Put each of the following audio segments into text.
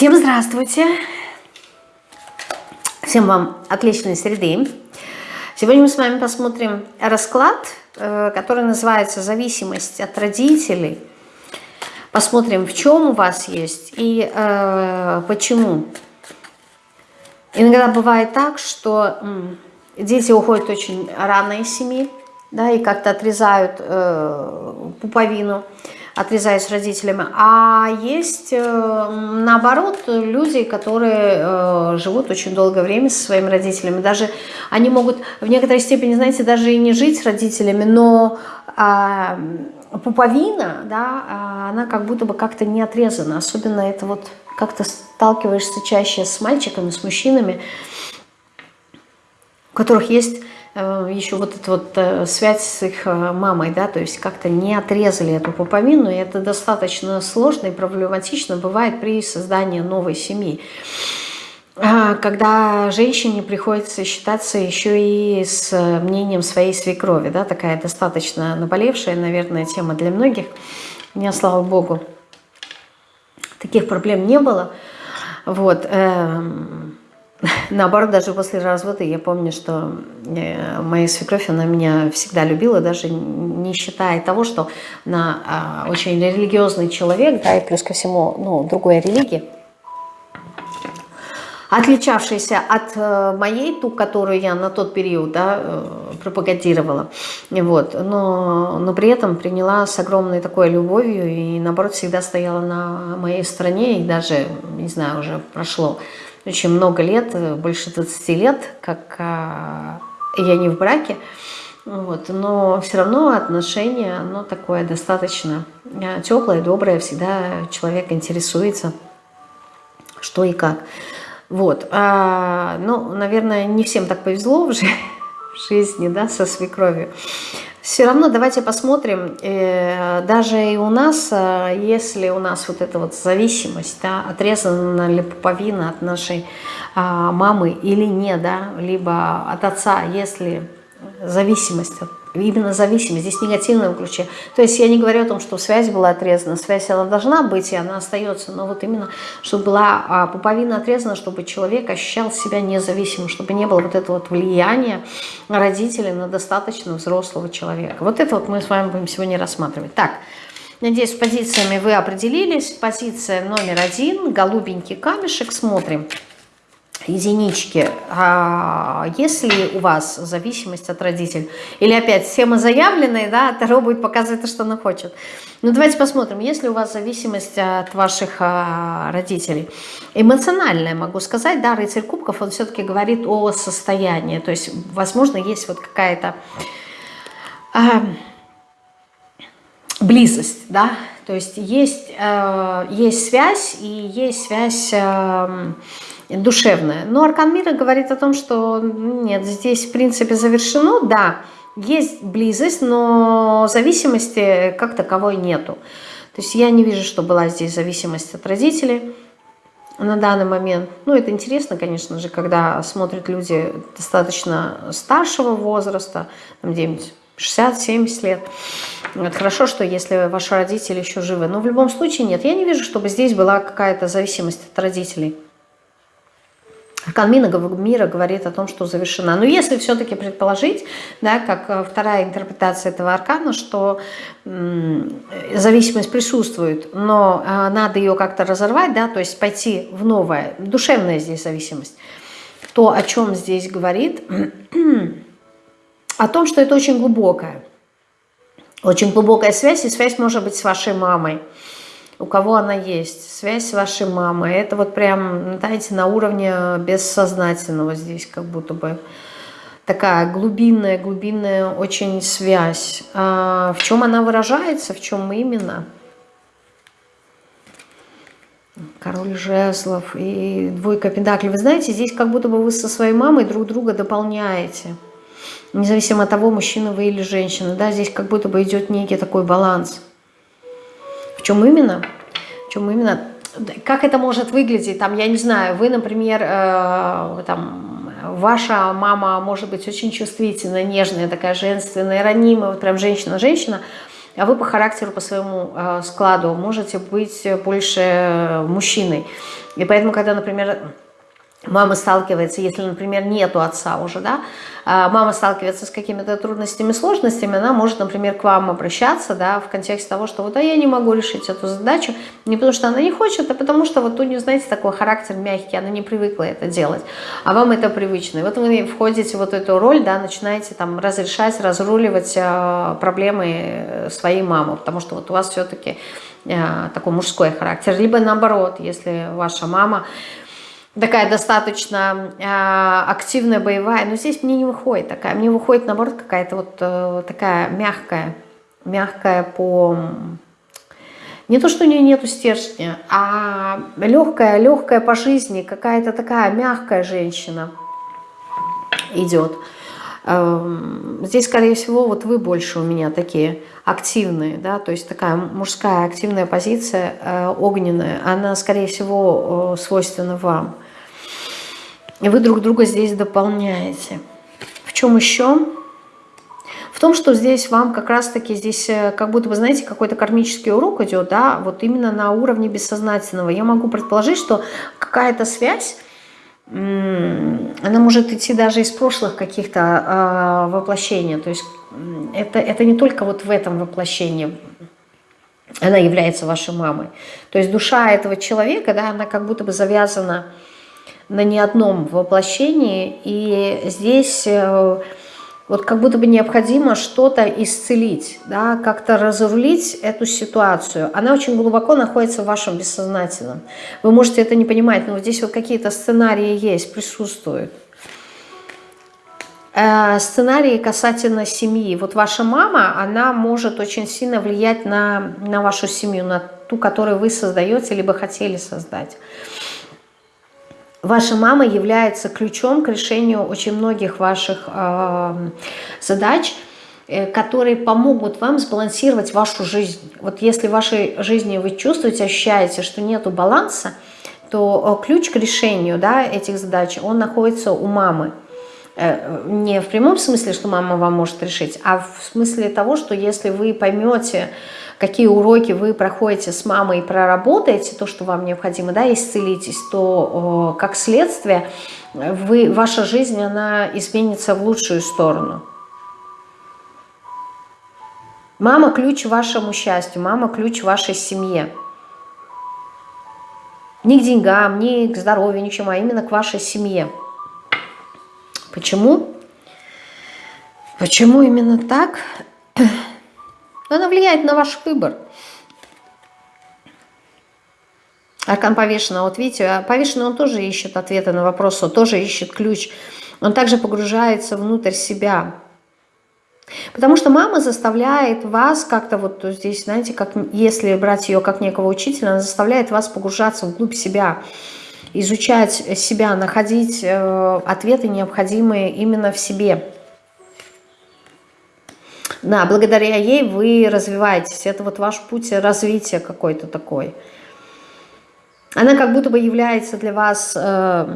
Всем здравствуйте! Всем вам отличной среды. Сегодня мы с вами посмотрим расклад, э, который называется «Зависимость от родителей». Посмотрим, в чем у вас есть и э, почему. Иногда бывает так, что дети уходят очень рано из семьи, да, и как-то отрезают э, пуповину отрезаюсь родителями, а есть э, наоборот люди, которые э, живут очень долгое время со своими родителями. Даже они могут в некоторой степени, знаете, даже и не жить с родителями, но а, пуповина, да, а, она как будто бы как-то не отрезана. Особенно это вот как-то сталкиваешься чаще с мальчиками, с мужчинами, у которых есть еще вот эта вот э, связь с их э, мамой, да, то есть как-то не отрезали эту пуповину, и это достаточно сложно и проблематично бывает при создании новой семьи. А, когда женщине приходится считаться еще и с мнением своей свекрови, да, такая достаточно наболевшая, наверное, тема для многих. У меня, слава богу, таких проблем не было. Вот, эм, Наоборот, даже после развода я помню, что э, моя свекровь, она меня всегда любила, даже не считая того, что она а, очень религиозный человек, да, и плюс ко всему, ну, другой религии, отличавшаяся от э, моей, ту, которую я на тот период да, э, пропагандировала, вот, но, но при этом приняла с огромной такой любовью и, наоборот, всегда стояла на моей стороне, и даже, не знаю, уже прошло очень много лет, больше 20 лет, как а, я не в браке, вот, но все равно отношение, оно такое достаточно э, теплое, доброе, всегда человек интересуется, что и как. Вот, а, ну, наверное, не всем так повезло в жизни, да, со свекровью. Все равно давайте посмотрим, э, даже и у нас, э, если у нас вот эта вот зависимость, да, отрезана ли пуповина от нашей а, мамы или нет, да, либо от отца, если зависимость от именно зависимость, здесь негативное ключе. То есть я не говорю о том, что связь была отрезана, связь она должна быть, и она остается, но вот именно, чтобы была а, пуповина отрезана, чтобы человек ощущал себя независимым, чтобы не было вот этого вот влияния родителей на достаточно взрослого человека. Вот это вот мы с вами будем сегодня рассматривать. Так, надеюсь, с позициями вы определились. Позиция номер один, голубенький камешек, смотрим единички, а если у вас зависимость от родителей, или опять схема заявленная, да, Таро будет показывать то, что она хочет. Ну давайте посмотрим, если у вас зависимость от ваших а, родителей, эмоциональная, могу сказать, да, рыцарь кубков, он все-таки говорит о состоянии, то есть, возможно, есть вот какая-то а, близость, да, то есть есть, а, есть связь и есть связь... А, душевное. Но Аркан Мира говорит о том, что нет, здесь в принципе завершено, да, есть близость, но зависимости как таковой нету. То есть я не вижу, что была здесь зависимость от родителей на данный момент. Ну, это интересно, конечно же, когда смотрят люди достаточно старшего возраста, там где-нибудь 60-70 лет. Это хорошо, что если ваши родители еще живы. Но в любом случае нет. Я не вижу, чтобы здесь была какая-то зависимость от родителей. Аркан мира говорит о том, что завершена. Но если все-таки предположить, да, как э, вторая интерпретация этого аркана, что зависимость присутствует, но э, надо ее как-то разорвать, да, то есть пойти в новое, душевная здесь зависимость, то, о чем здесь говорит, о том, что это очень глубокая, очень глубокая связь, и связь может быть с вашей мамой, у кого она есть, связь с вашей мамой. Это вот прям, знаете, на уровне бессознательного здесь как будто бы такая глубинная, глубинная очень связь. А в чем она выражается, в чем именно? Король жезлов и двойка пентаклей. Вы знаете, здесь как будто бы вы со своей мамой друг друга дополняете. Независимо от того, мужчина вы или женщина. Да, здесь как будто бы идет некий такой баланс. В чем именно? В чем именно? Как это может выглядеть? Там, я не знаю, вы, например, э, там, ваша мама может быть очень чувствительная, нежная, такая женственная, ранимая, вот прям женщина-женщина, а вы по характеру, по своему э, складу можете быть больше мужчиной. И поэтому, когда, например, мама сталкивается, если, например, нету отца уже, да, а мама сталкивается с какими-то трудностями, сложностями, она может, например, к вам обращаться, да, в контексте того, что вот, а я не могу решить эту задачу, не потому что она не хочет, а потому что вот у нее, знаете, такой характер мягкий, она не привыкла это делать, а вам это привычно. И вот вы входите в вот эту роль, да, начинаете там разрешать, разруливать э, проблемы своей мамы, потому что вот у вас все-таки э, такой мужской характер, либо наоборот, если ваша мама такая достаточно э, активная, боевая, но здесь мне не выходит такая, мне выходит наоборот какая-то вот э, такая мягкая, мягкая по... Не то, что у нее нету стержня, а легкая, легкая по жизни, какая-то такая мягкая женщина идет. Эм, здесь, скорее всего, вот вы больше у меня такие активные, да, то есть такая мужская активная позиция, э, огненная, она, скорее всего, э, свойственна вам. И вы друг друга здесь дополняете. В чем еще? В том, что здесь вам как раз-таки здесь, э, как будто бы, знаете, какой-то кармический урок идет, да, вот именно на уровне бессознательного. Я могу предположить, что какая-то связь, она может идти даже из прошлых каких-то э, воплощений. То есть это, это не только вот в этом воплощении она является вашей мамой. То есть душа этого человека, да, она как будто бы завязана на ни одном воплощении. И здесь э, вот как будто бы необходимо что-то исцелить, да, как-то разрулить эту ситуацию. Она очень глубоко находится в вашем бессознательном. Вы можете это не понимать, но вот здесь вот какие-то сценарии есть, присутствуют. Э, сценарии касательно семьи. Вот ваша мама, она может очень сильно влиять на, на вашу семью, на ту, которую вы создаете, либо хотели создать. Ваша мама является ключом к решению очень многих ваших э, задач, которые помогут вам сбалансировать вашу жизнь. Вот если в вашей жизни вы чувствуете, ощущаете, что нет баланса, то э, ключ к решению да, этих задач, он находится у мамы. Э, не в прямом смысле, что мама вам может решить, а в смысле того, что если вы поймете, какие уроки вы проходите с мамой и проработаете то, что вам необходимо, да, исцелитесь, то как следствие вы, ваша жизнь, она изменится в лучшую сторону. Мама – ключ вашему счастью, мама – ключ вашей семье. Не к деньгам, не к здоровью, ни чему, а именно к вашей семье. Почему? Почему именно так? Она влияет на ваш выбор. Аркан повешенного, вот видите, а повешенный он тоже ищет ответы на вопросы, он тоже ищет ключ. Он также погружается внутрь себя. Потому что мама заставляет вас как-то вот здесь, знаете, как если брать ее как некого учителя, она заставляет вас погружаться вглубь себя, изучать себя, находить э, ответы необходимые именно в себе. Да, благодаря ей вы развиваетесь. Это вот ваш путь развития какой-то такой. Она как будто бы является для вас, э,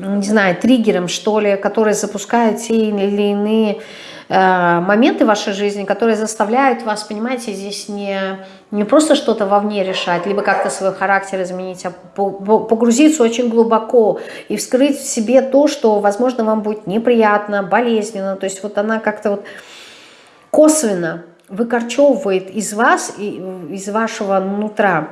не знаю, триггером, что ли, который запускает те или иные э, моменты вашей жизни, которые заставляют вас, понимаете, здесь не, не просто что-то вовне решать, либо как-то свой характер изменить, а погрузиться очень глубоко и вскрыть в себе то, что, возможно, вам будет неприятно, болезненно. То есть вот она как-то вот косвенно выкорчевывает из вас, из вашего нутра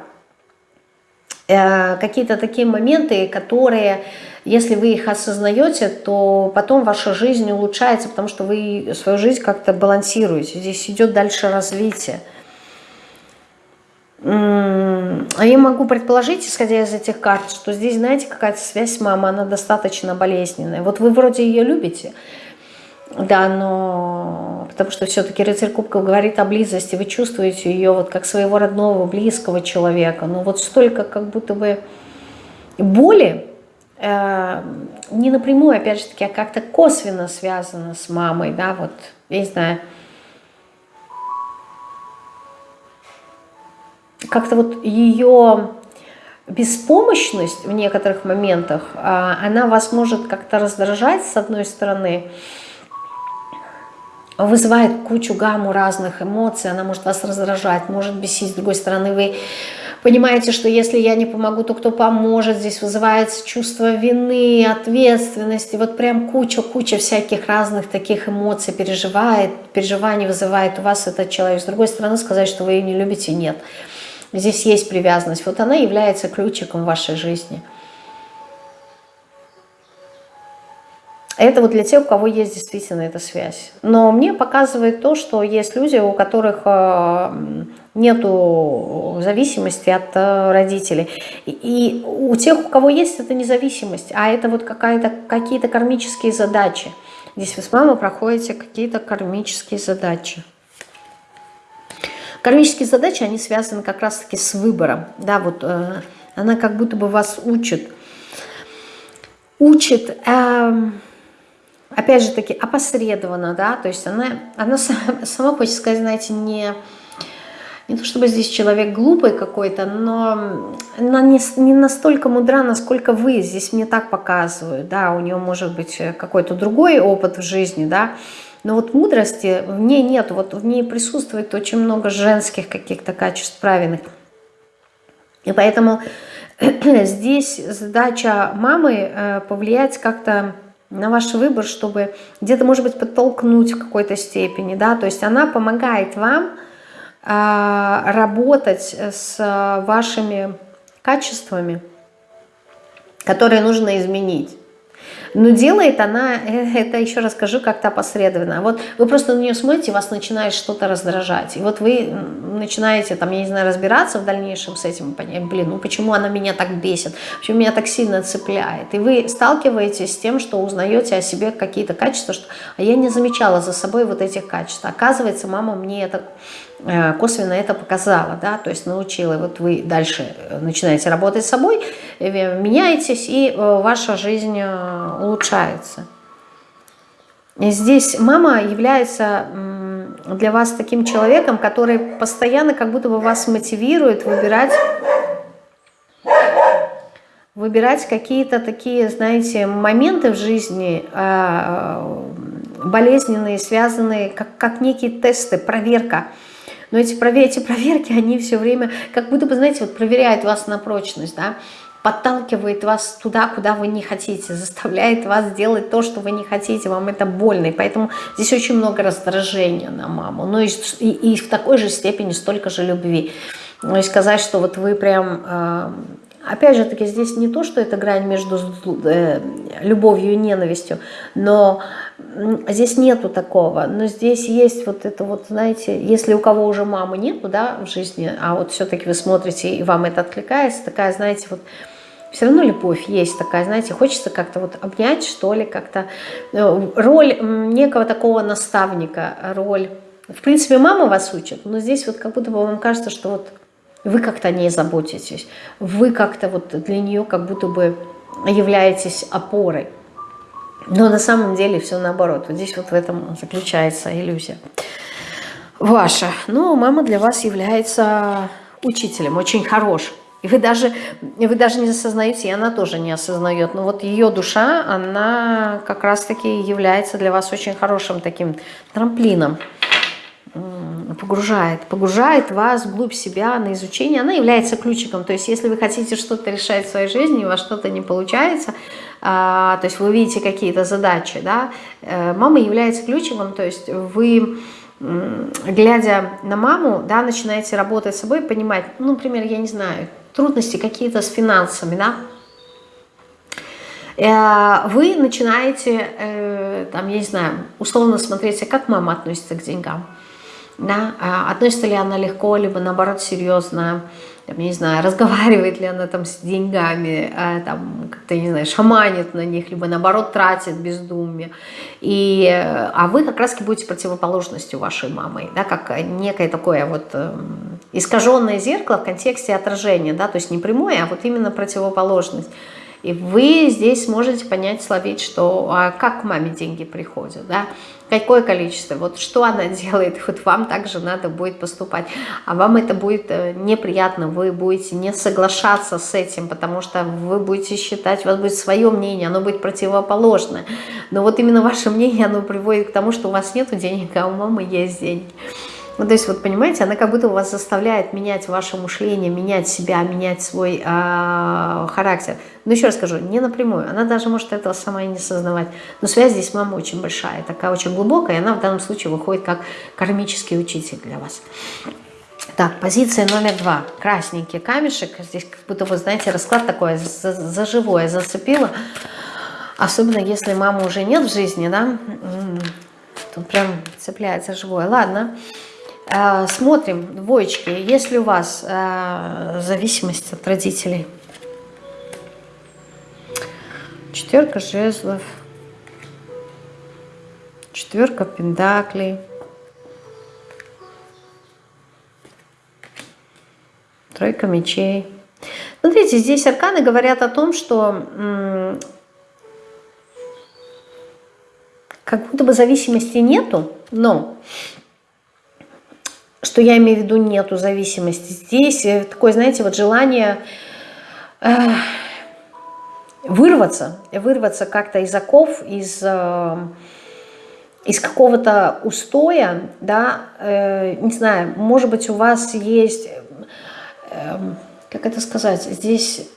э, какие-то такие моменты, которые, если вы их осознаете, то потом ваша жизнь улучшается, потому что вы свою жизнь как-то балансируете. Здесь идет дальше развитие. А я могу предположить, исходя из этих карт, что здесь, знаете, какая-то связь с мамой, она достаточно болезненная. Вот вы вроде ее любите, да, но потому что все-таки рыцарь кубков говорит о близости, вы чувствуете ее вот как своего родного, близкого человека, но вот столько как будто бы боли, э, не напрямую, опять же таки, а как-то косвенно связано с мамой, да, вот, я не знаю, как-то вот ее беспомощность в некоторых моментах, а, она вас может как-то раздражать с одной стороны, вызывает кучу гамму разных эмоций, она может вас раздражать, может бесить, с другой стороны вы Понимаете, что если я не помогу, то кто поможет? Здесь вызывается чувство вины, ответственности. Вот прям куча-куча всяких разных таких эмоций переживает, переживаний вызывает у вас этот человек. С другой стороны, сказать, что вы ее не любите, нет. Здесь есть привязанность. Вот она является ключиком вашей жизни. Это вот для тех, у кого есть действительно эта связь. Но мне показывает то, что есть люди, у которых э, нету зависимости от э, родителей. И у тех, у кого есть эта независимость, а это вот какие-то кармические задачи. Здесь вы с мамой проходите какие-то кармические задачи. Кармические задачи, они связаны как раз-таки с выбором. Да, вот э, она как будто бы вас учит. Учит, э, опять же таки, опосредованно, да, то есть она, она сама, сама хочет сказать, знаете, не не то чтобы здесь человек глупый какой-то, но она не, не настолько мудра, насколько вы. Здесь мне так показывают, да, у нее может быть какой-то другой опыт в жизни, да, но вот мудрости в ней нет, вот в ней присутствует очень много женских каких-то качеств правильных. И поэтому здесь задача мамы э, повлиять как-то на ваш выбор, чтобы где-то, может быть, подтолкнуть в какой-то степени, да, то есть она помогает вам а, работать с вашими качествами, которые нужно изменить. Но делает она, это еще расскажу как-то опосредованно. Вот вы просто на нее смотрите, вас начинает что-то раздражать. И вот вы начинаете, там, я не знаю, разбираться в дальнейшем с этим, понять, блин, ну почему она меня так бесит, почему меня так сильно цепляет. И вы сталкиваетесь с тем, что узнаете о себе какие-то качества, что а я не замечала за собой вот этих качеств. Оказывается, мама мне это Э, косвенно это показала, да, то есть научила, вот вы дальше э, начинаете работать с собой, э, меняетесь, и ваша жизнь улучшается. И здесь мама является для вас таким человеком, который постоянно как будто бы вас мотивирует выбирать выбирать какие-то такие, знаете, моменты в жизни болезненные, связанные, как, как некие тесты, проверка – но эти, эти проверки, они все время, как будто бы, знаете, вот проверяют вас на прочность, да, подталкивает вас туда, куда вы не хотите, заставляет вас делать то, что вы не хотите, вам это больно, и поэтому здесь очень много раздражения на маму, ну и, и, и в такой же степени столько же любви. Ну и сказать, что вот вы прям... Э, опять же таки, здесь не то, что это грань между э, любовью и ненавистью, но здесь нету такого, но здесь есть вот это вот, знаете, если у кого уже мамы нету, да, в жизни, а вот все-таки вы смотрите и вам это откликается, такая, знаете, вот все равно любовь есть такая, знаете, хочется как-то вот обнять, что ли, как-то э, роль некого такого наставника, роль, в принципе, мама вас учит, но здесь вот как будто бы вам кажется, что вот вы как-то о ней заботитесь, вы как-то вот для нее как будто бы являетесь опорой. Но на самом деле все наоборот. Вот здесь вот в этом заключается иллюзия. Ваша. Ну, мама для вас является учителем, очень хорошим. И вы даже, вы даже не осознаете, и она тоже не осознает. Но вот ее душа, она как раз-таки является для вас очень хорошим таким трамплином погружает, погружает вас вглубь себя на изучение. Она является ключиком. То есть, если вы хотите что-то решать в своей жизни, у вас что-то не получается, а, то есть вы видите какие-то задачи, да, э, мама является ключиком, то есть вы глядя на маму, да, начинаете работать с собой, понимать, ну, например, я не знаю, трудности какие-то с финансами, да, э, вы начинаете, э, там, я не знаю, условно смотреть, как мама относится к деньгам да, а относится ли она легко, либо наоборот серьезно, там, не знаю, разговаривает ли она там с деньгами, а, там, как-то, не знаю, шаманит на них, либо наоборот тратит бездумие. И, а вы как раз будете противоположностью вашей мамы, да, как некое такое вот э, искаженное зеркало в контексте отражения, да, то есть не прямое, а вот именно противоположность. И вы здесь можете понять, словить, что а как к маме деньги приходят, да, какое количество, вот что она делает, вот вам также надо будет поступать, а вам это будет э, неприятно, вы будете не соглашаться с этим, потому что вы будете считать, у вас будет свое мнение, оно будет противоположное, но вот именно ваше мнение, оно приводит к тому, что у вас нет денег, а у мамы есть деньги. Ну, то есть, вот понимаете, она как будто вас заставляет менять ваше мышление, менять себя, менять свой э, характер. Но еще раз скажу, не напрямую, она даже может этого сама и не сознавать. Но связь здесь с мамой очень большая, такая очень глубокая, и она в данном случае выходит как кармический учитель для вас. Так, позиция номер два. Красненький камешек. Здесь как будто, вы знаете, расклад такой за, за живое зацепило. Особенно если мамы уже нет в жизни, да, тут прям цепляется живое. Ладно. Э, смотрим, двоечки, если у вас э, зависимость от родителей. Четверка жезлов, четверка пендаклей, тройка мечей. Смотрите, здесь арканы говорят о том, что как будто бы зависимости нету, но что я имею в виду нету зависимости. Здесь э, такое, знаете, вот желание э, вырваться, вырваться как-то из оков, из, э, из какого-то устоя, да, э, не знаю, может быть у вас есть, э, как это сказать, здесь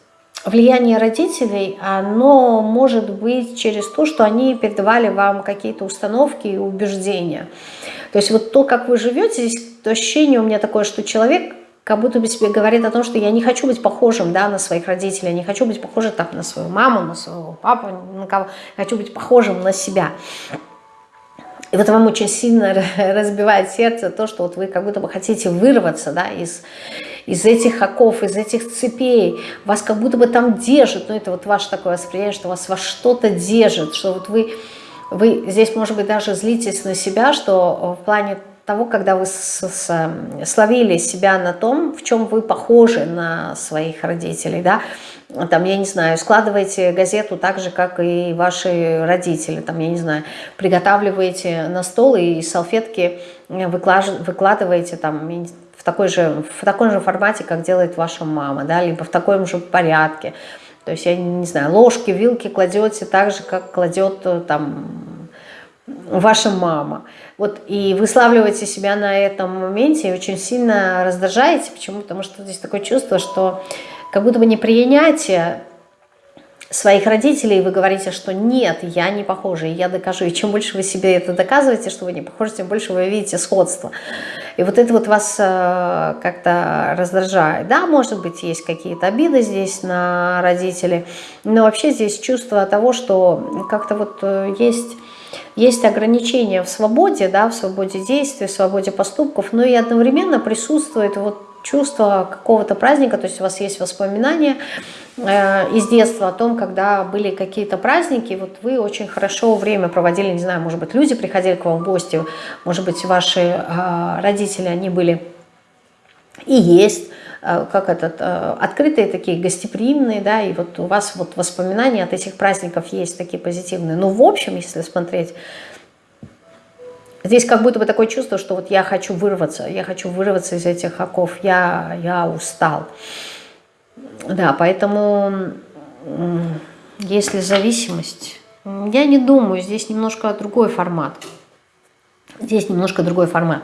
влияние родителей, оно может быть через то, что они передавали вам какие-то установки и убеждения. То есть вот то, как вы живете, здесь то ощущение у меня такое, что человек как будто бы себе говорит о том, что я не хочу быть похожим да, на своих родителей, я не хочу быть похожим там, на свою маму, на своего папу, на кого, хочу быть похожим на себя. И вот вам очень сильно разбивает сердце то, что вот вы как будто бы хотите вырваться да, из, из этих оков, из этих цепей. Вас как будто бы там держит, ну это вот ваше такое восприятие, что вас во что-то держит, что вот вы, вы здесь, может быть, даже злитесь на себя, что в плане того, когда вы с, словили себя на том, в чем вы похожи на своих родителей, да, там, я не знаю, складываете газету так же, как и ваши родители, там, я не знаю, приготавливаете на стол и салфетки выкладываете там в такой же, в таком же формате, как делает ваша мама, да, либо в таком же порядке. То есть, я не знаю, ложки, вилки кладете так же, как кладет э, там ваша мама. Вот, и выславливаете себя на этом моменте и очень сильно раздражаете. Почему? Потому что здесь такое чувство, что как будто бы непринятие своих родителей, вы говорите, что нет, я не похожа, и я докажу. И чем больше вы себе это доказываете, что вы не похожи, тем больше вы видите сходство. И вот это вот вас э, как-то раздражает. Да, может быть, есть какие-то обиды здесь на родителей, но вообще здесь чувство того, что как-то вот э, есть есть ограничения в свободе, да, в свободе действий, в свободе поступков, но и одновременно присутствует вот чувство какого-то праздника, то есть у вас есть воспоминания э, из детства о том, когда были какие-то праздники, вот вы очень хорошо время проводили, не знаю, может быть, люди приходили к вам в гости, может быть, ваши э, родители, они были и есть, Э, как этот, открытые такие, гостеприимные, да, и вот у вас вот воспоминания от этих праздников есть такие позитивные. Но в общем, если смотреть, здесь как будто бы такое чувство, что вот я хочу вырваться, я хочу вырваться из этих оков, я, я устал. Да, поэтому если зависимость, я не думаю, здесь немножко другой формат. Здесь немножко другой формат.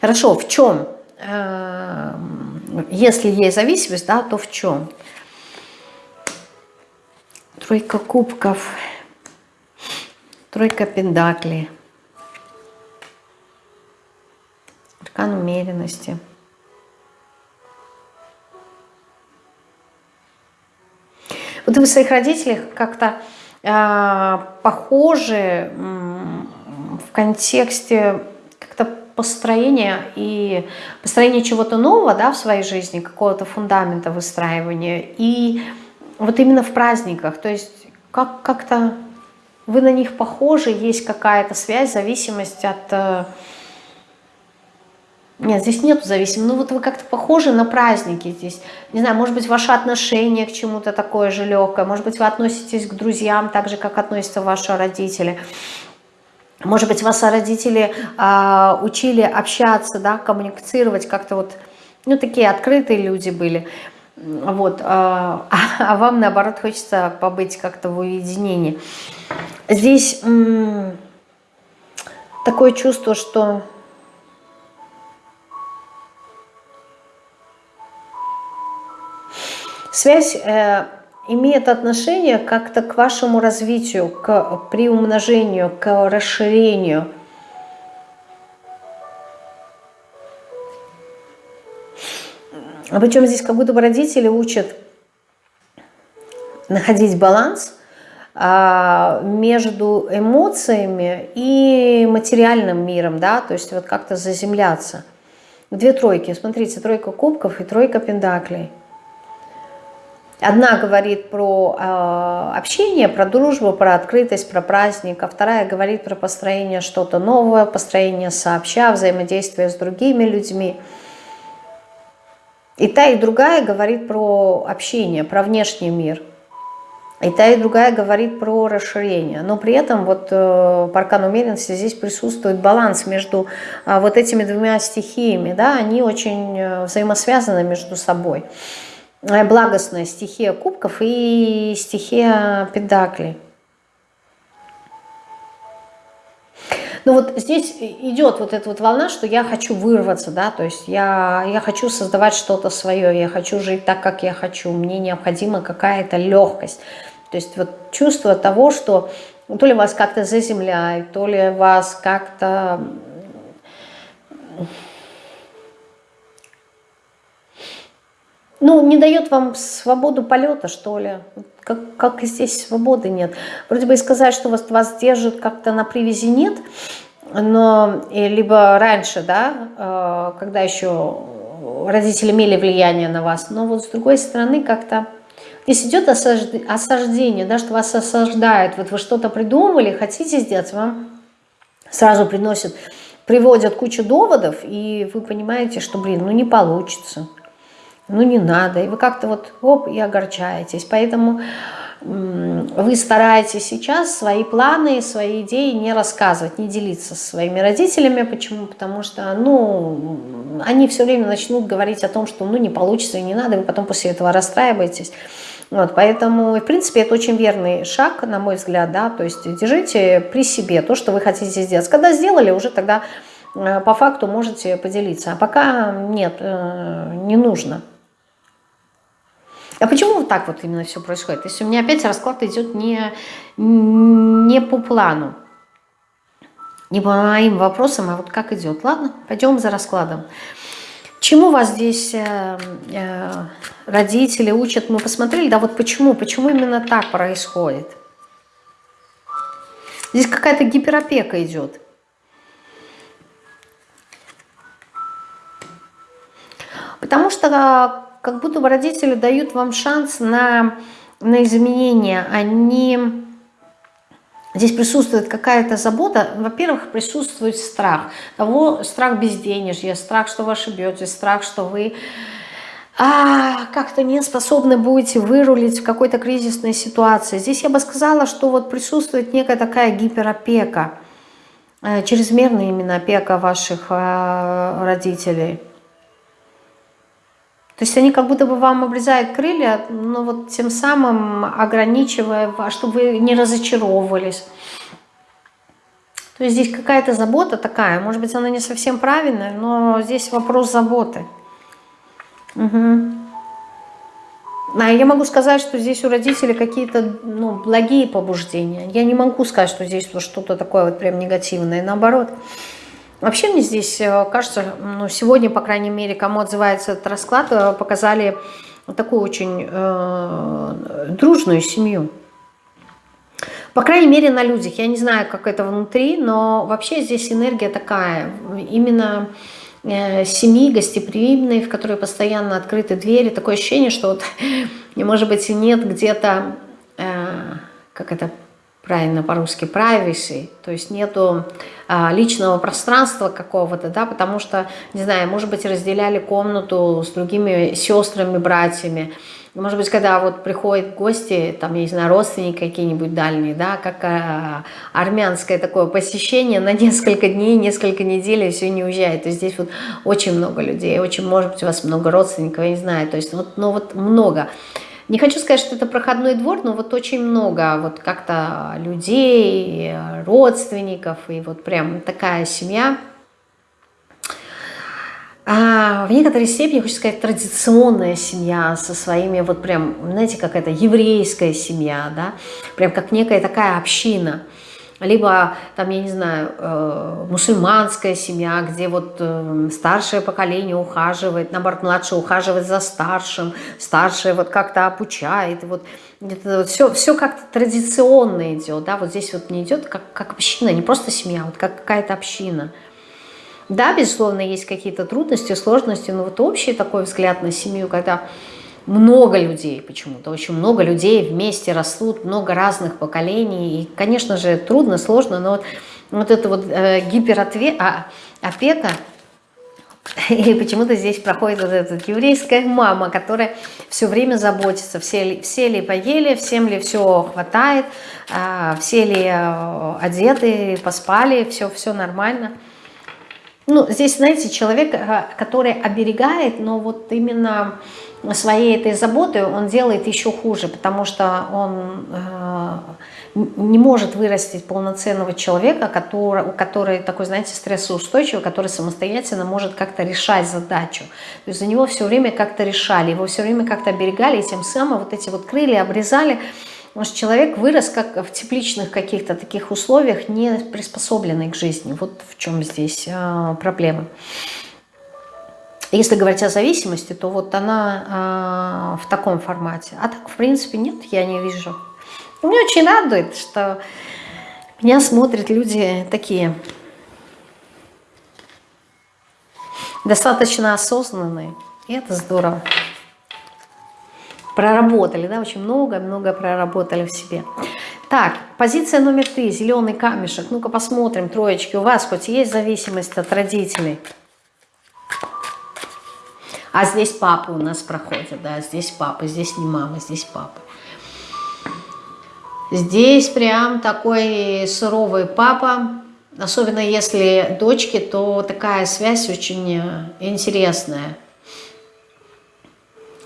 Хорошо, в чем Эм, если есть зависимость, да, то в чем? Тройка кубков, тройка пендаклей, аркан умеренности. Вот вы своих родителей как-то э, похожи в контексте построение и построение чего-то нового да, в своей жизни, какого-то фундамента выстраивания. И вот именно в праздниках, то есть как-то как вы на них похожи, есть какая-то связь, зависимость от, Нет, здесь нету зависимости. Ну вот вы как-то похожи на праздники здесь. Не знаю, может быть, ваше отношение к чему-то такое же легкое. Может быть, вы относитесь к друзьям так же, как относятся ваши родители. Может быть, вас родители э, учили общаться, да, коммуницировать, как-то вот, ну, такие открытые люди были. Вот, э, а, вам, наоборот, хочется побыть как-то в уединении. Здесь такое чувство, что связь э, имеет отношение как-то к вашему развитию, к приумножению, к расширению. Причем здесь как будто бы родители учат находить баланс а, между эмоциями и материальным миром, да, то есть вот как-то заземляться. Две тройки, смотрите, тройка кубков и тройка пентаклей. Одна говорит про э, общение, про дружбу, про открытость, про праздник, а вторая говорит про построение что-то новое, построение сообща, взаимодействие с другими людьми. И та, и другая говорит про общение, про внешний мир. И та, и другая говорит про расширение. Но при этом вот э, по аркану умеренности здесь присутствует баланс между э, вот этими двумя стихиями. Да? Они очень э, взаимосвязаны между собой. Э, благостная стихия кубков и стихия педаклей. Ну вот здесь идет вот эта вот волна, что я хочу вырваться, да, то есть я, я хочу создавать что-то свое, я хочу жить так, как я хочу, мне необходима какая-то легкость. То есть вот чувство того, что то ли вас как-то заземляют, то ли вас как-то ну, не дает вам свободу полета, что ли. Как, как здесь свободы нет. Вроде бы и сказать, что вас, вас держит как-то на привязи нет, но либо раньше, да, э, когда еще родители имели влияние на вас, но вот с другой стороны как-то здесь идет осаждение, да, что вас осаждают, вот вы что-то придумали, хотите сделать, вам сразу приносят, приводят кучу доводов, и вы понимаете, что, блин, ну не получится ну не надо, и вы как-то вот оп, и огорчаетесь. Поэтому вы стараетесь сейчас свои планы, свои идеи не рассказывать, не делиться со своими родителями. Почему? Потому что, ну, они все время начнут говорить о том, что, ну, не получится и не надо, и вы потом после этого расстраиваетесь. Вот, поэтому, в принципе, это очень верный шаг, на мой взгляд, да, то есть держите при себе то, что вы хотите сделать. Когда сделали, уже тогда э, по факту можете поделиться, а пока нет, э, не нужно. А почему вот так вот именно все происходит? Если у меня опять расклад идет не, не по плану, не по моим вопросам, а вот как идет. Ладно, пойдем за раскладом. Чему вас здесь э, э, родители учат? Мы посмотрели, да вот почему, почему именно так происходит. Здесь какая-то гиперопека идет. Потому что как будто бы родители дают вам шанс на, на изменения. Они... Здесь присутствует какая-то забота. Во-первых, присутствует страх. Того, страх безденежья, страх, что вы ошибетесь, страх, что вы а, как-то не способны будете вырулить в какой-то кризисной ситуации. Здесь я бы сказала, что вот присутствует некая такая гиперопека, э, чрезмерная именно опека ваших э, родителей. То есть они как будто бы вам обрезают крылья, но вот тем самым ограничивая, чтобы вы не разочаровывались. То есть здесь какая-то забота такая, может быть, она не совсем правильная, но здесь вопрос заботы. Угу. А я могу сказать, что здесь у родителей какие-то ну, благие побуждения. Я не могу сказать, что здесь что-то такое вот прям негативное. Наоборот. Вообще мне здесь э, кажется, ну, сегодня, по крайней мере, кому отзывается этот расклад, э, показали такую очень э, дружную семью. По крайней мере, на людях. Я не знаю, как это внутри, но вообще здесь энергия такая. Именно э, семьи гостеприимной, в которой постоянно открыты двери. Такое ощущение, что вот, может быть, нет где-то, э, как это правильно по-русски, privacy, то есть нету а, личного пространства какого-то, да, потому что, не знаю, может быть, разделяли комнату с другими сестрами, братьями, может быть, когда вот приходят гости, там, я не знаю, родственники какие-нибудь дальние, да, как а, армянское такое посещение на несколько дней, несколько недель, и все не уезжает. То есть здесь вот очень много людей, очень, может быть, у вас много родственников, я не знаю, то есть вот, ну вот много. Не хочу сказать, что это проходной двор, но вот очень много вот как-то людей, родственников, и вот прям такая семья. А в некоторой степени, хочу сказать, традиционная семья со своими, вот прям, знаете, какая-то еврейская семья, да, прям как некая такая община – либо там, я не знаю, э, мусульманская семья, где вот э, старшее поколение ухаживает, наоборот, младшее ухаживает за старшим, старшее вот как-то обучает, вот вот все, все как-то традиционно идет, да, вот здесь вот не идет как, как община, не просто семья, вот как какая-то община. Да, безусловно, есть какие-то трудности, сложности, но вот общий такой взгляд на семью, когда много людей почему-то, очень много людей вместе растут, много разных поколений. И, конечно же, трудно, сложно, но вот, вот это вот э, гиперопека, а, и почему-то здесь проходит вот эта еврейская мама, которая все время заботится, все ли, все ли поели, всем ли все хватает, э, все ли э, одеты, поспали, все, все нормально. Ну, здесь, знаете, человек, э, который оберегает, но вот именно своей этой заботой он делает еще хуже, потому что он э, не может вырастить полноценного человека, который, который такой, знаете, стрессоустойчивый, который самостоятельно может как-то решать задачу. То есть за него все время как-то решали, его все время как-то оберегали, и тем самым вот эти вот крылья обрезали, Может, человек вырос как в тепличных каких-то таких условиях, не приспособленный к жизни. Вот в чем здесь э, проблема. Если говорить о зависимости, то вот она э, в таком формате. А так, в принципе, нет, я не вижу. Мне очень радует, что меня смотрят люди такие достаточно осознанные. И это здорово. Проработали, да, очень много-много проработали в себе. Так, позиция номер три, зеленый камешек. Ну-ка посмотрим, троечки, у вас хоть есть зависимость от родителей? А здесь папа у нас проходит, да, здесь папа, здесь не мама, здесь папа. Здесь прям такой суровый папа, особенно если дочки, то такая связь очень э, интересная.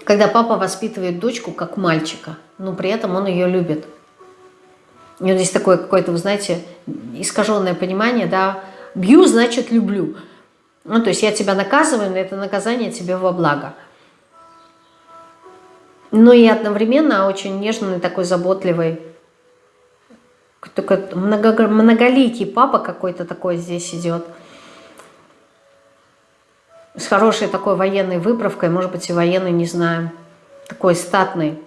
Когда папа воспитывает дочку как мальчика, но при этом он ее любит. И вот здесь такое какое-то, вы знаете, искаженное понимание, да, бью, значит люблю. Ну, то есть я тебя наказываю, но это наказание тебе во благо. Но и одновременно очень нежный, такой заботливый, только много, многоликий папа какой-то такой здесь идет. С хорошей такой военной выправкой, может быть и военный, не знаю, такой статный.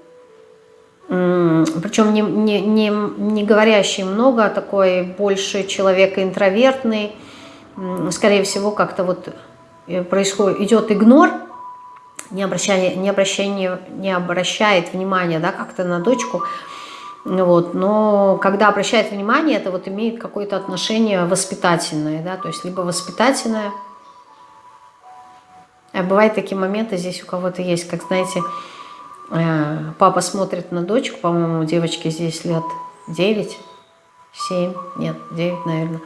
Причем не, не, не, не говорящий много, а такой больше человек интровертный, скорее всего, как-то вот э, происходит, идет игнор, не, обращая, не, обращение, не обращает внимания да, как-то на дочку, вот, но когда обращает внимание, это вот имеет какое-то отношение воспитательное, да, то есть либо воспитательное, а бывают такие моменты, здесь у кого-то есть, как, знаете, э, папа смотрит на дочку, по-моему, девочке здесь лет 9, 7, нет, 9, наверное,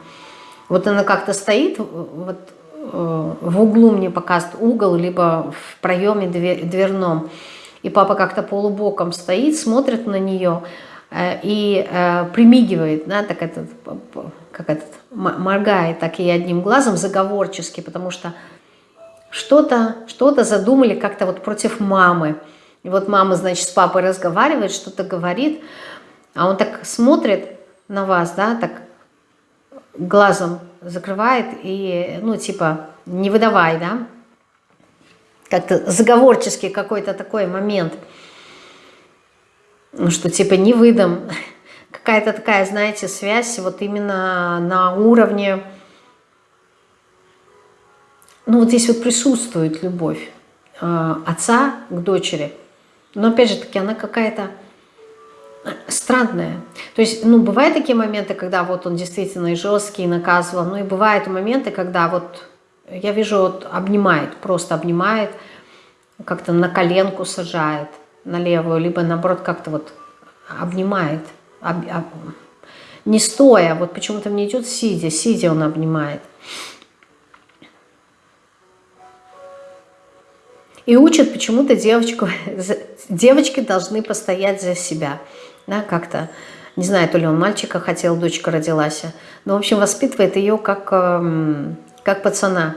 вот она как-то стоит, вот э, в углу мне показывает угол, либо в проеме дверном. И папа как-то полубоком стоит, смотрит на нее э, и э, примигивает, да, так этот, как этот, моргает так и одним глазом заговорчески, потому что что-то что, -то, задумали как-то вот против мамы. И вот мама, значит, с папой разговаривает, что-то говорит, а он так смотрит на вас, да, так глазом закрывает и, ну, типа, не выдавай, да, как-то заговорческий какой-то такой момент, ну, что типа не выдам, какая-то такая, знаете, связь вот именно на уровне, ну, вот здесь вот присутствует любовь э, отца к дочери, но опять же таки она какая-то странное. То есть, ну, бывают такие моменты, когда вот он действительно и жесткий, и наказывал, ну и бывают моменты, когда вот я вижу, вот обнимает, просто обнимает, как-то на коленку сажает, на левую, либо наоборот как-то вот обнимает, об, об, не стоя, вот почему-то мне идет сидя, сидя он обнимает. И учат почему-то девочку, девочки должны постоять за себя, да, как-то, не знаю, то ли он мальчика хотел, дочка родилась, но, в общем, воспитывает ее как, эм, как пацана.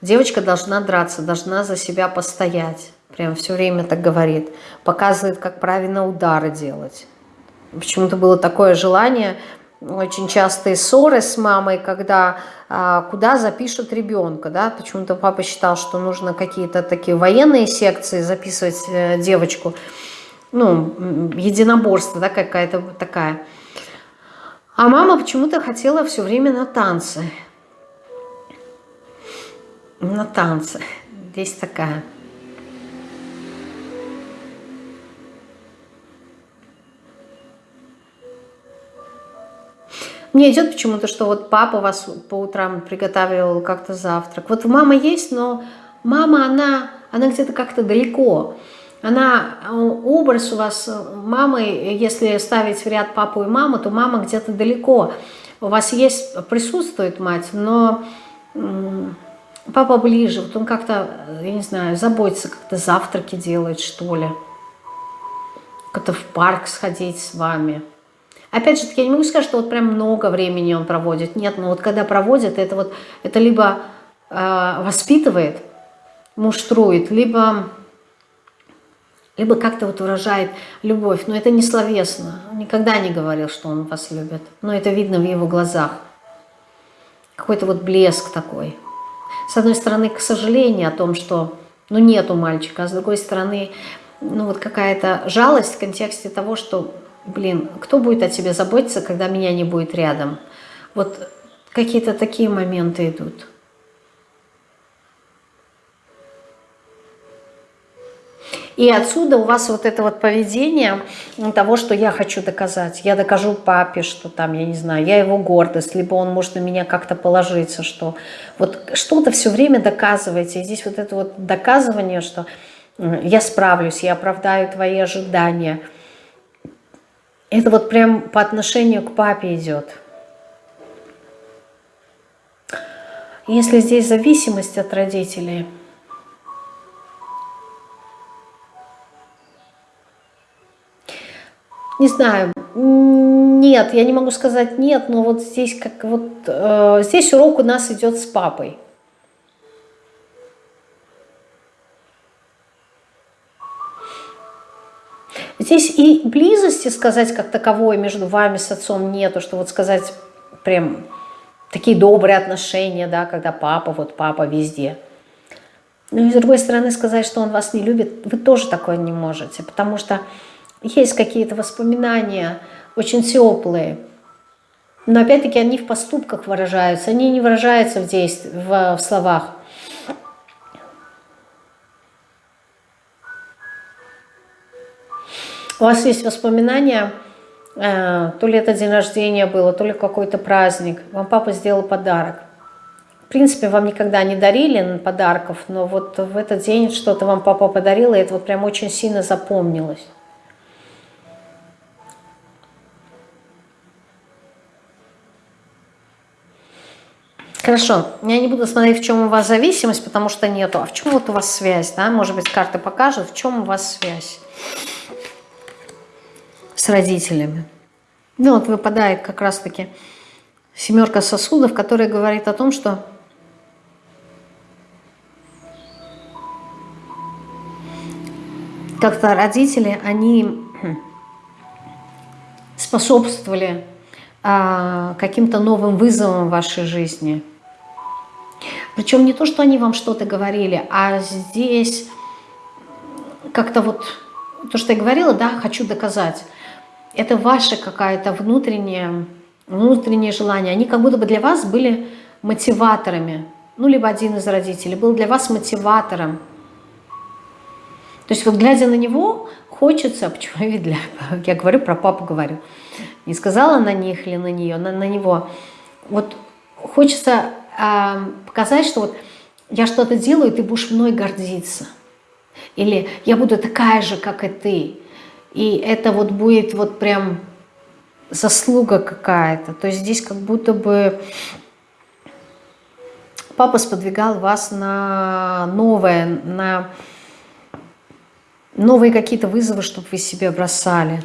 Девочка должна драться, должна за себя постоять, прям все время так говорит, показывает, как правильно удары делать. Почему-то было такое желание, очень частые ссоры с мамой, когда а, куда запишут ребенка, да, почему-то папа считал, что нужно какие-то такие военные секции записывать э, девочку, ну, единоборство, да, какая-то такая. А мама почему-то хотела все время на танцы. На танцы. Здесь такая Мне идет почему-то, что вот папа вас по утрам приготавливал как-то завтрак. Вот мама есть, но мама, она, она где-то как-то далеко. Она, образ у вас мамы, если ставить в ряд папу и маму, то мама где-то далеко. У вас есть, присутствует мать, но папа ближе. Вот он как-то, я не знаю, заботится, как-то завтраки делает, что ли. Как-то в парк сходить с вами. Опять же, я не могу сказать, что вот прям много времени он проводит. Нет, но вот когда проводит, это вот это либо э, воспитывает, муштрует, либо, либо как-то вот выражает любовь. Но это не словесно. Он никогда не говорил, что он вас любит. Но это видно в его глазах. Какой-то вот блеск такой. С одной стороны, к сожалению о том, что ну, нету мальчика, а с другой стороны, ну вот какая-то жалость в контексте того, что блин, кто будет о тебе заботиться, когда меня не будет рядом? Вот какие-то такие моменты идут. И отсюда у вас вот это вот поведение того, что я хочу доказать. Я докажу папе, что там, я не знаю, я его гордость, либо он может на меня как-то положиться, что вот что-то все время доказываете. И здесь вот это вот доказывание, что я справлюсь, я оправдаю твои ожидания – это вот прям по отношению к папе идет. Если здесь зависимость от родителей, не знаю, нет, я не могу сказать нет, но вот здесь как вот э, здесь урок у нас идет с папой. Здесь и близости сказать как таковой между вами с отцом нету, что вот сказать прям такие добрые отношения, да, когда папа, вот папа везде. Но и с другой стороны сказать, что он вас не любит, вы тоже такое не можете, потому что есть какие-то воспоминания очень теплые, но опять-таки они в поступках выражаются, они не выражаются в, действ... в, в словах. У вас есть воспоминания, э, то ли это день рождения было, то ли какой-то праздник, вам папа сделал подарок. В принципе, вам никогда не дарили подарков, но вот в этот день что-то вам папа подарил, и это вот прям очень сильно запомнилось. Хорошо, я не буду смотреть, в чем у вас зависимость, потому что нету. А в чем вот у вас связь, да? Может быть, карты покажут, в чем у вас связь с родителями. Ну вот выпадает как раз-таки семерка сосудов, которая говорит о том, что как-то родители, они способствовали а, каким-то новым вызовам в вашей жизни. Причем не то, что они вам что-то говорили, а здесь как-то вот то, что я говорила, да, хочу доказать это ваше какое-то внутреннее, внутреннее желание. Они как будто бы для вас были мотиваторами. Ну, либо один из родителей был для вас мотиватором. То есть вот глядя на него, хочется, почему я, для, я говорю про папу, говорю, не сказала на них или на нее, на, на него, вот хочется показать, что вот я что-то делаю, и ты будешь мной гордиться. Или я буду такая же, как и ты. И это вот будет вот прям заслуга какая-то. То есть здесь как будто бы папа сподвигал вас на новое, на новые какие-то вызовы, чтобы вы себе бросали.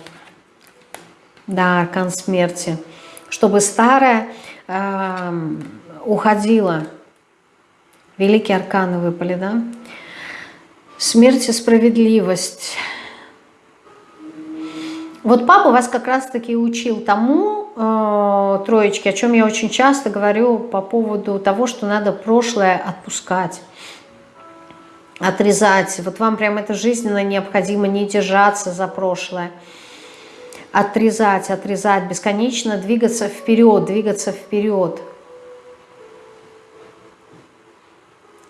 Да, аркан смерти. Чтобы старое уходило. Великие арканы выпали, да? Смерть и справедливость. Вот папа вас как раз-таки учил тому, э, троечки, о чем я очень часто говорю по поводу того, что надо прошлое отпускать отрезать. Вот вам прям это жизненно необходимо не держаться за прошлое. Отрезать, отрезать, бесконечно двигаться вперед, двигаться вперед.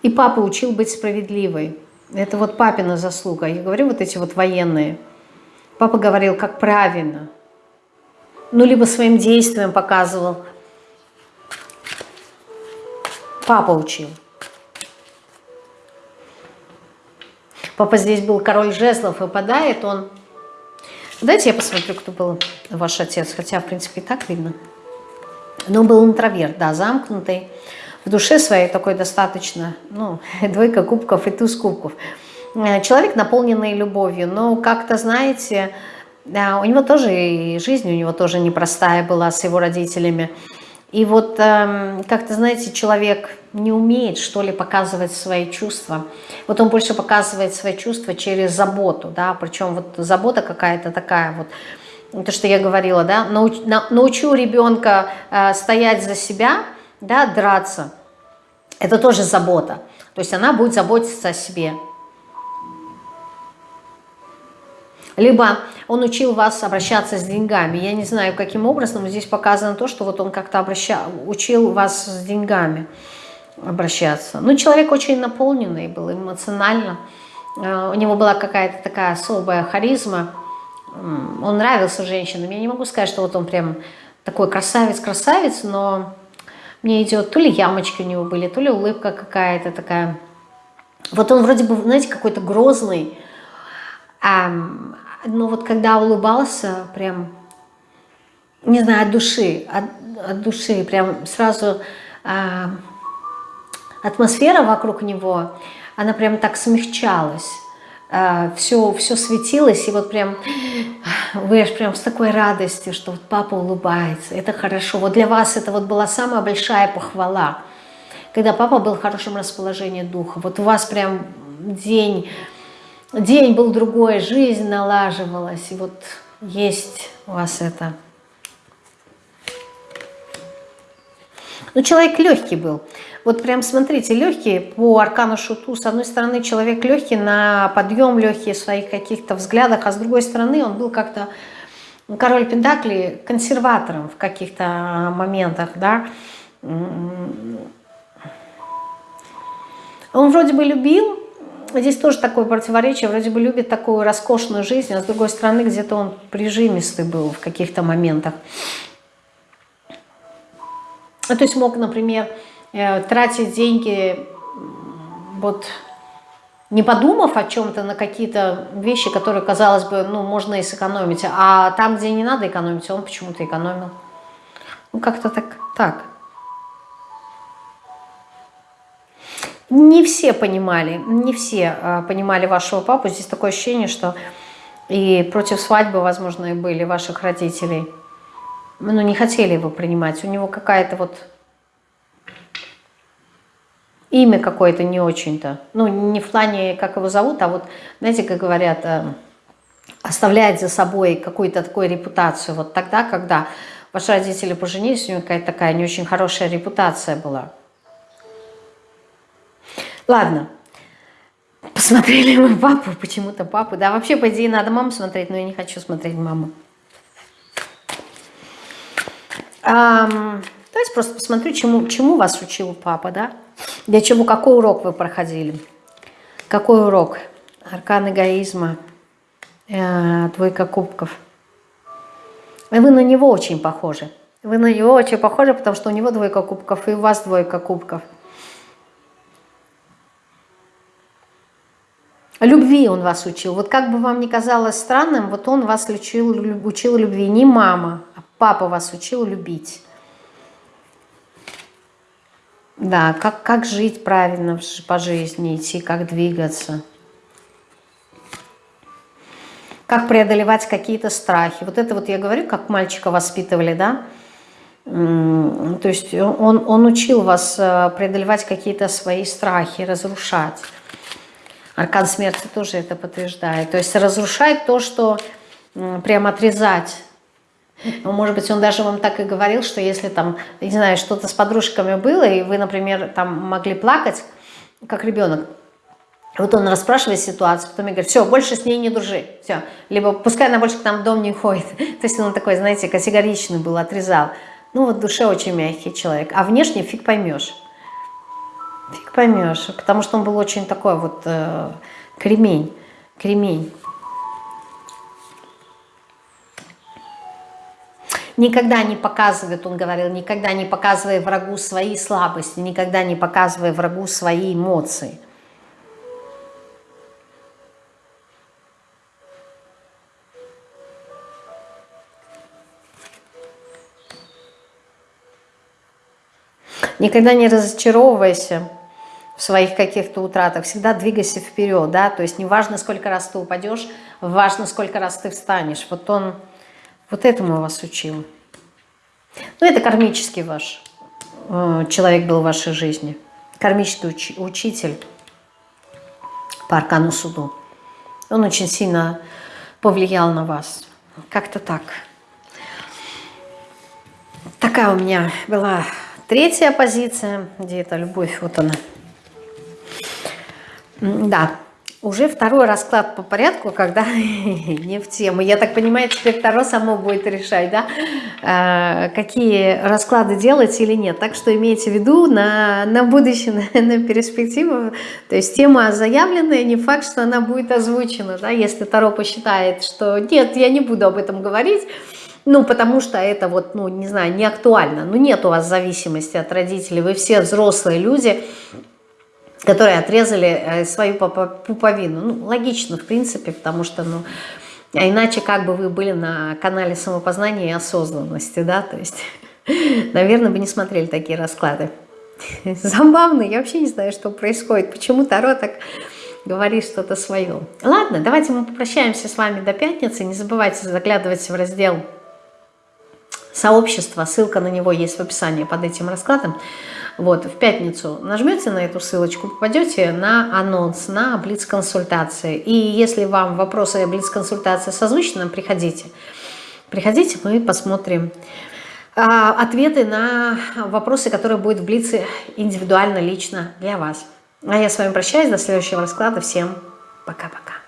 И папа учил быть справедливой. Это вот папина заслуга. Я говорю, вот эти вот военные. Папа говорил, как правильно. Ну, либо своим действием показывал. Папа учил. Папа здесь был король жезлов, выпадает он... Дайте я посмотрю, кто был ваш отец, хотя, в принципе, и так видно. Но был интроверт, да, замкнутый, в душе своей такой достаточно, ну, двойка кубков и туз кубков. Э, человек, наполненный любовью, но как-то, знаете, у него тоже, и жизнь у него тоже непростая была с его родителями. И вот э, как-то, знаете, человек не умеет, что ли, показывать свои чувства. Вот он больше показывает свои чувства через заботу, да, причем вот забота какая-то такая вот, то, что я говорила, да, науч, на, научу ребенка э, стоять за себя, да, драться, это тоже забота. То есть она будет заботиться о себе. Либо он учил вас обращаться с деньгами. Я не знаю, каким образом, но здесь показано то, что вот он как-то учил вас с деньгами обращаться. Ну, человек очень наполненный был эмоционально. Э, у него была какая-то такая особая харизма. Он нравился женщинам. Я не могу сказать, что вот он прям такой красавец-красавец, но мне идет то ли ямочки у него были, то ли улыбка какая-то такая. Вот он вроде бы, знаете, какой-то грозный, но вот когда улыбался, прям, не знаю, от души, от, от души, прям сразу э, атмосфера вокруг него, она прям так смягчалась. Все, все светилось, и вот прям вы аж прям с такой радостью, что вот папа улыбается, это хорошо. Вот для вас это вот была самая большая похвала, когда папа был в хорошем расположении духа. Вот у вас прям день день был другой, жизнь налаживалась, и вот есть у вас это. Ну, человек легкий был. Вот прям смотрите, легкий по аркану шуту. С одной стороны, человек легкий на подъем, легкий в своих каких-то взглядах, а с другой стороны, он был как-то король Пентакли консерватором в каких-то моментах, да. Он вроде бы любил, здесь тоже такое противоречие, вроде бы любит такую роскошную жизнь, а с другой стороны где-то он прижимистый был в каких-то моментах. Ну, то есть мог, например, тратить деньги, вот не подумав о чем-то, на какие-то вещи, которые, казалось бы, ну, можно и сэкономить, а там, где не надо экономить, он почему-то экономил. Ну, как-то так, так. не все понимали, не все а, понимали вашего папу. Здесь такое ощущение, что и против свадьбы, возможно, и были ваших родителей. Ну, не хотели его принимать. У него какая-то вот имя какое-то не очень-то. Ну, не в плане, как его зовут, а вот, знаете, как говорят, э, оставляет за собой какую-то такую репутацию. Вот тогда, когда ваши родители поженились, у него какая-то такая не очень хорошая репутация была. Ладно. Посмотрели мы папу, почему-то папу. Да, вообще, по идее, надо маму смотреть, но я не хочу смотреть маму. Um, давайте просто посмотрю, чему, чему вас учил папа, да? Для чего, какой урок вы проходили? Какой урок? Аркан эгоизма. Э, двойка кубков. И вы на него очень похожи. Вы на него очень похожи, потому что у него двойка кубков, и у вас двойка кубков. Любви он вас учил. Вот как бы вам ни казалось странным, вот он вас учил, учил любви. Не мама, а папа вас учил любить. Да, как, как жить правильно по жизни, идти, как двигаться. Как преодолевать какие-то страхи. Вот это вот я говорю, как мальчика воспитывали, да? То есть он, он учил вас э, преодолевать какие-то свои страхи, разрушать. Аркан смерти тоже это подтверждает. То есть разрушать то, что прям отрезать. Ну, может быть, он даже вам так и говорил, что если там, не знаю, что-то с подружками было, и вы, например, там могли плакать, как ребенок, вот он расспрашивает ситуацию, потом говорит, все, больше с ней не дружи, все. Либо пускай она больше к нам в дом не ходит. То есть он такой, знаете, категоричный был, отрезал. Ну вот в душе очень мягкий человек, а внешне фиг поймешь. Фиг поймешь, потому что он был очень такой вот э, кремень, кремень. Никогда не показывает, он говорил, никогда не показывай врагу свои слабости, никогда не показывай врагу свои эмоции. Никогда не разочаровывайся в своих каких-то утратах, всегда двигайся вперед, да, то есть не важно, сколько раз ты упадешь, важно, сколько раз ты встанешь. Вот он вот этому вас учил. Ну, это кармический ваш э, человек был в вашей жизни, кармический уч учитель по аркану суду. Он очень сильно повлиял на вас. Как-то так. Такая у меня была третья позиция, где это любовь, вот она. Да, уже второй расклад по порядку, когда не в тему. Я так понимаю, теперь второй само будет решать, да, а, какие расклады делать или нет. Так что имейте в виду на, на будущее, на, на перспективу. То есть тема заявленная, не факт, что она будет озвучена, да, если Таро посчитает, что нет, я не буду об этом говорить, ну, потому что это вот, ну, не знаю, не актуально. Ну, нет у вас зависимости от родителей, вы все взрослые люди, которые отрезали э, свою пуповину. Ну, логично, в принципе, потому что, ну, а иначе как бы вы были на канале самопознания и осознанности, да, то есть, наверное, бы не смотрели такие расклады. Забавно, я вообще не знаю, что происходит, почему Таро так говорит что-то свое. Ладно, давайте мы попрощаемся с вами до пятницы, не забывайте заглядывать в раздел сообщества, ссылка на него есть в описании под этим раскладом. Вот, в пятницу нажмете на эту ссылочку, попадете на анонс, на блиц-консультации. И если вам вопросы блиц-консультации созвучны, приходите. Приходите, мы посмотрим а, ответы на вопросы, которые будут в блице индивидуально, лично для вас. А я с вами прощаюсь, до следующего расклада. Всем пока-пока.